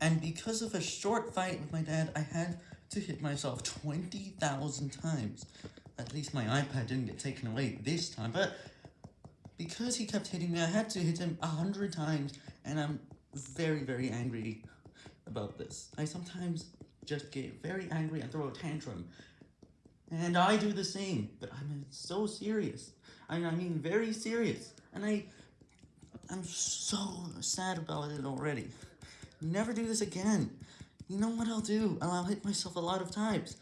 And because of a short fight with my dad, I had to hit myself 20,000 times. At least my iPad didn't get taken away this time, but because he kept hitting me, I had to hit him 100 times, and I'm very, very angry about this. I sometimes just get very angry and throw a tantrum, and I do the same, but I'm so serious. I, I mean very serious, and I, I'm so sad about it already. Never do this again. You know what I'll do? I'll hit myself a lot of times.